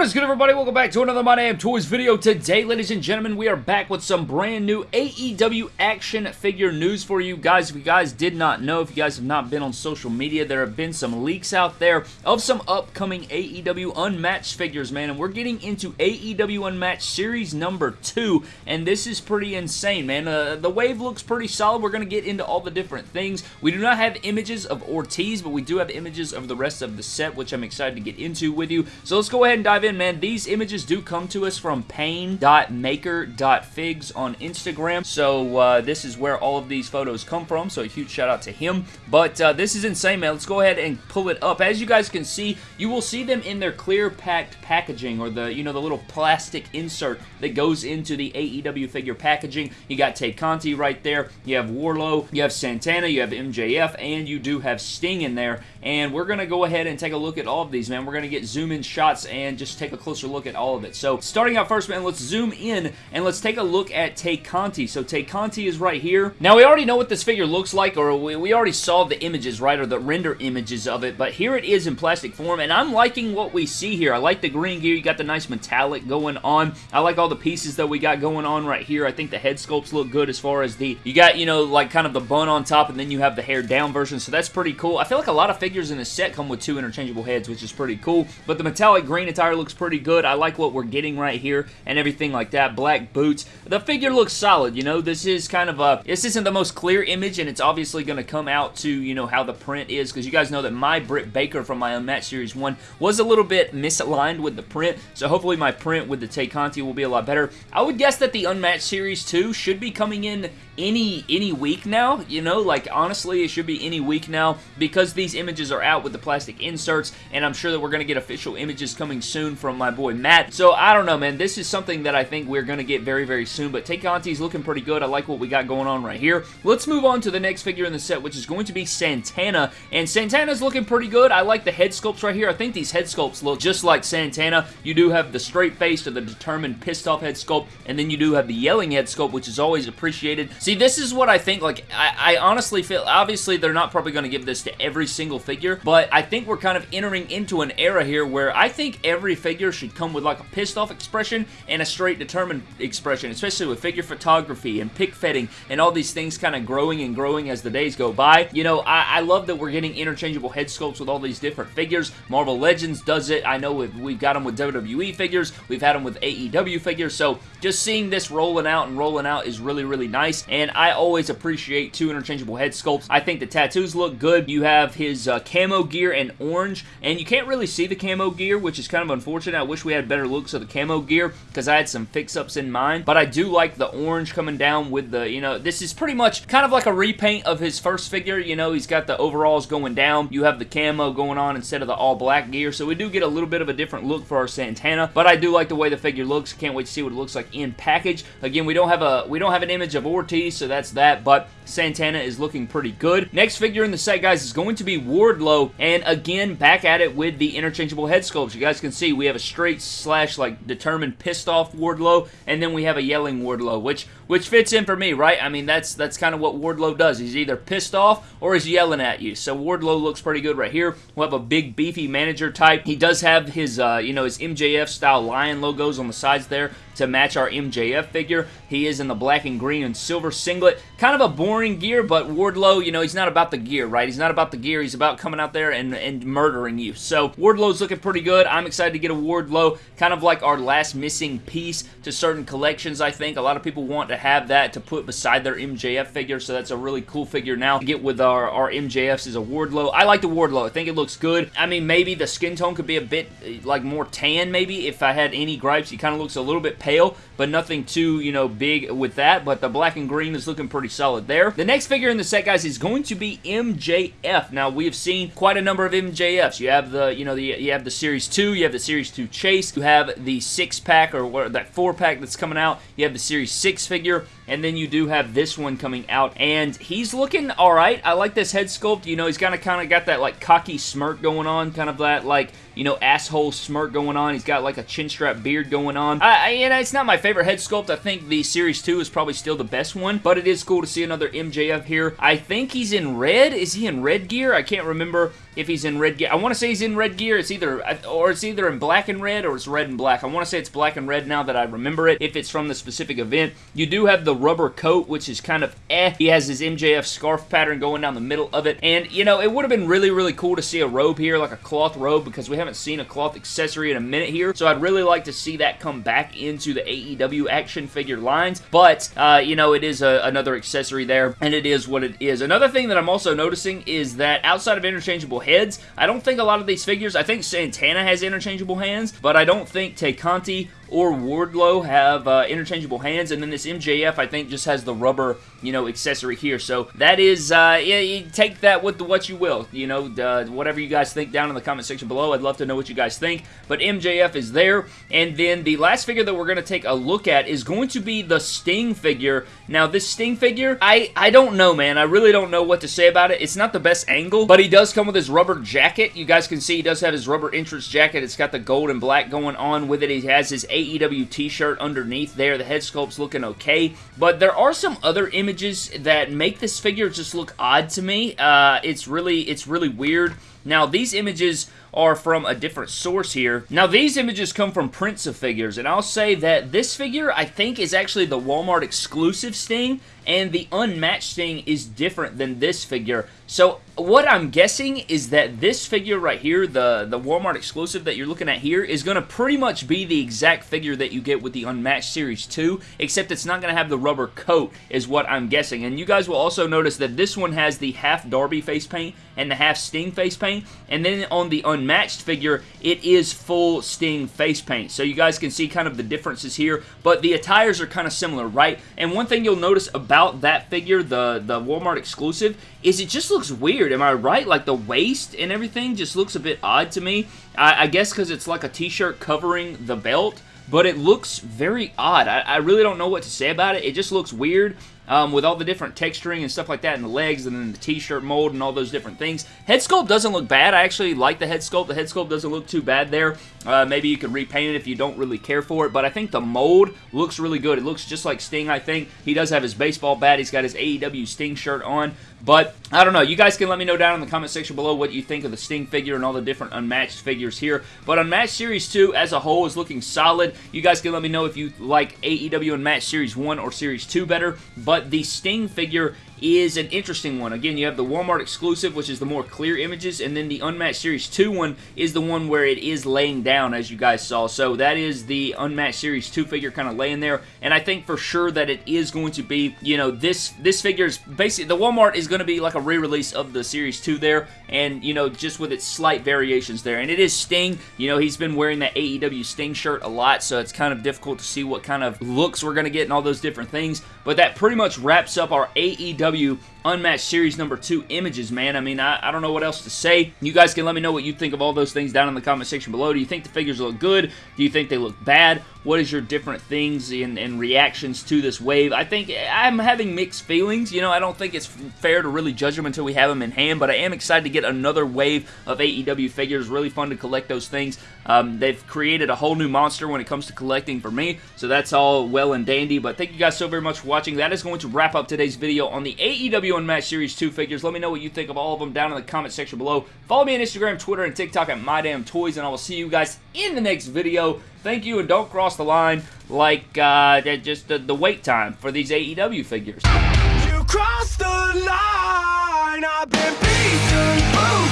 What is good everybody? Welcome back to another My Damn Toys video. Today, ladies and gentlemen, we are back with some brand new AEW action figure news for you guys. If you guys did not know, if you guys have not been on social media, there have been some leaks out there of some upcoming AEW Unmatched figures, man. And we're getting into AEW Unmatched Series number 2, and this is pretty insane, man. Uh, the wave looks pretty solid. We're going to get into all the different things. We do not have images of Ortiz, but we do have images of the rest of the set, which I'm excited to get into with you. So let's go ahead and dive dive in, man, these images do come to us from pain.maker.figs on Instagram. So uh, this is where all of these photos come from. So a huge shout out to him. But uh, this is insane, man. Let's go ahead and pull it up. As you guys can see, you will see them in their clear packed packaging or the, you know, the little plastic insert that goes into the AEW figure packaging. You got Tay Conti right there. You have Wardlow. You have Santana. You have MJF. And you do have Sting in there. And we're going to go ahead and take a look at all of these, man. We're going to get zoom in shots and just take a closer look at all of it. So starting out first, man, let's zoom in and let's take a look at Tay Conti. So Tay Conti is right here. Now, we already know what this figure looks like, or we, we already saw the images, right, or the render images of it, but here it is in plastic form, and I'm liking what we see here. I like the green gear. You got the nice metallic going on. I like all the pieces that we got going on right here. I think the head sculpts look good as far as the, you got, you know, like kind of the bun on top, and then you have the hair down version, so that's pretty cool. I feel like a lot of figures in this set come with two interchangeable heads, which is pretty cool, but the metallic green attire looks pretty good. I like what we're getting right here and everything like that. Black boots. The figure looks solid, you know. This is kind of a... This isn't the most clear image, and it's obviously going to come out to, you know, how the print is, because you guys know that my Britt Baker from my Unmatched Series 1 was a little bit misaligned with the print, so hopefully my print with the Tay Conti will be a lot better. I would guess that the Unmatched Series 2 should be coming in any any week now, you know, like honestly it should be any week now because these images are out with the plastic inserts and I'm sure that we're going to get official images coming soon from my boy Matt. So I don't know, man. This is something that I think we're going to get very, very soon, but Conti's looking pretty good. I like what we got going on right here. Let's move on to the next figure in the set, which is going to be Santana, and Santana's looking pretty good. I like the head sculpts right here. I think these head sculpts look just like Santana. You do have the straight face or the determined pissed off head sculpt, and then you do have the yelling head sculpt, which is always appreciated. See, this is what I think, like, I, I honestly feel, obviously they're not probably going to give this to every single figure, but I think we're kind of entering into an era here where I think every figure should come with like a pissed off expression and a straight determined expression, especially with figure photography and pick fetting and all these things kind of growing and growing as the days go by. You know, I, I, love that we're getting interchangeable head sculpts with all these different figures. Marvel Legends does it. I know we've, we've got them with WWE figures. We've had them with AEW figures. So just seeing this rolling out and rolling out is really, really nice. And I always appreciate two interchangeable head sculpts. I think the tattoos look good. You have his uh, camo gear and orange, and you can't really see the camo gear, which is kind of unfortunate. I wish we had better looks of the camo gear because I had some fix-ups in mind, but I do like the orange coming down with the, you know, this is pretty much kind of like a repaint of his first figure. You know, he's got the overalls going down. You have the camo going on instead of the all-black gear, so we do get a little bit of a different look for our Santana, but I do like the way the figure looks. Can't wait to see what it looks like in package. Again, we don't have a we don't have an image of Ortiz, so that's that, but Santana is looking pretty good. Next figure in the set, guys, is going to be Wardlow, and again, back at it with the interchangeable head sculpts. You guys can see we have a straight slash, like, determined pissed off Wardlow, and then we have a yelling Wardlow, which which fits in for me, right? I mean, that's that's kind of what Wardlow does. He's either pissed off or he's yelling at you. So Wardlow looks pretty good right here. We'll have a big, beefy manager type. He does have his, uh, you know, his MJF-style lion logos on the sides there to match our MJF figure. He is in the black and green and silver singlet. Kind of a boring gear, but Wardlow, you know, he's not about the gear, right? He's not about the gear. He's about coming out there and, and murdering you. So Wardlow's looking pretty good. I'm excited to get a Wardlow, kind of like our last missing piece to certain collections, I think. A lot of people want to have that to put beside their MJF figure, so that's a really cool figure now to get with our, our MJFs is a Wardlow. I like the Wardlow. I think it looks good. I mean, maybe the skin tone could be a bit, eh, like, more tan, maybe, if I had any gripes. He kind of looks a little bit pale, but nothing too, you know, big with that, but the black and green is looking pretty solid there. The next figure in the set, guys, is going to be MJF. Now, we have seen quite a number of MJFs. You have the, you know, the you have the Series 2, you have the Series 2 Chase, you have the 6-pack, or what, that 4-pack that's coming out, you have the Series 6 figure, and then you do have this one coming out, and he's looking alright. I like this head sculpt. You know, he's kind of kind of got that, like, cocky smirk going on, kind of that, like, you know, asshole smirk going on. He's got like a chin strap beard going on. I, I, and it's not my favorite head sculpt. I think the Series 2 is probably still the best one, but it is cool to see another MJF here. I think he's in red. Is he in red gear? I can't remember if he's in red gear. I want to say he's in red gear. It's either, or it's either in black and red or it's red and black. I want to say it's black and red now that I remember it, if it's from the specific event. You do have the rubber coat, which is kind of eh. He has his MJF scarf pattern going down the middle of it, and, you know, it would have been really, really cool to see a robe here, like a cloth robe, because we haven't seen a cloth accessory in a minute here, so I'd really like to see that come back into the AEW action figure lines, but, uh, you know, it is a, another accessory there, and it is what it is. Another thing that I'm also noticing is that outside of interchangeable heads, I don't think a lot of these figures, I think Santana has interchangeable hands, but I don't think Tay Conti or Wardlow have uh, interchangeable hands, and then this MJF, I think, just has the rubber, you know, accessory here. So that is, uh, yeah, you take that with the, what you will, you know, uh, whatever you guys think down in the comment section below. I'd love to know what you guys think, but MJF is there, and then the last figure that we're going to take a look at is going to be the Sting figure. Now, this Sting figure, I, I don't know, man. I really don't know what to say about it. It's not the best angle, but he does come with his rubber jacket. You guys can see he does have his rubber entrance jacket. It's got the gold and black going on with it. He has his AEW t-shirt underneath there. The head sculpt's looking okay, but there are some other images that make this figure just look odd to me. Uh, it's really, it's really weird. Now, these images are from a different source here. Now, these images come from Prince of Figures, and I'll say that this figure, I think, is actually the Walmart exclusive Sting, and the unmatched Sting is different than this figure. So, what I'm guessing is that this figure right here, the, the Walmart exclusive that you're looking at here, is going to pretty much be the exact figure that you get with the Unmatched Series 2, except it's not going to have the rubber coat, is what I'm guessing. And you guys will also notice that this one has the half Darby face paint and the half Sting face paint, and then on the Unmatched figure, it is full Sting face paint. So you guys can see kind of the differences here, but the attires are kind of similar, right? And one thing you'll notice about that figure, the, the Walmart exclusive, is it just looks weird. Am I right? Like the waist and everything just looks a bit odd to me. I, I guess because it's like a t-shirt covering the belt, but it looks very odd. I, I, really don't know what to say about it. It just looks weird um, with all the different texturing and stuff like that in the legs and then the t-shirt mold and all those different things. Head sculpt doesn't look bad. I actually like the head sculpt. The head sculpt doesn't look too bad there. Uh, maybe you could repaint it if you don't really care for it, but I think the mold looks really good. It looks just like Sting, I think. He does have his baseball bat. He's got his AEW Sting shirt on, but I don't know. You guys can let me know down in the comment section below what you think of the Sting figure and all the different unmatched figures here, but Unmatched Series 2 as a whole is looking solid. You guys can let me know if you like AEW Unmatched Series 1 or Series 2 better, but the Sting figure is an interesting one. Again, you have the Walmart exclusive, which is the more clear images, and then the Unmatched Series 2 one is the one where it is laying down, as you guys saw. So that is the Unmatched Series 2 figure kind of laying there, and I think for sure that it is going to be, you know, this this figure is basically, the Walmart is going to be like a re-release of the Series 2 there, and, you know, just with its slight variations there. And it is Sting. You know, he's been wearing that AEW Sting shirt a lot, so it's kind of difficult to see what kind of looks we're going to get and all those different things. But that pretty much wraps up our AEW AEW Unmatched Series number 2 images, man. I mean, I, I don't know what else to say. You guys can let me know what you think of all those things down in the comment section below. Do you think the figures look good? Do you think they look bad? What is your different things and, and reactions to this wave? I think I'm having mixed feelings. You know, I don't think it's fair to really judge them until we have them in hand, but I am excited to get another wave of AEW figures. Really fun to collect those things. Um, they've created a whole new monster when it comes to collecting for me, so that's all well and dandy, but thank you guys so very much for watching. That is going to wrap up today's video on the AEW Unmatched Series 2 figures. Let me know what you think of all of them down in the comment section below. Follow me on Instagram, Twitter, and TikTok at MyDamnToys, and I will see you guys in the next video. Thank you, and don't cross the line like uh, just the, the wait time for these AEW figures. You crossed the line, I've been beaten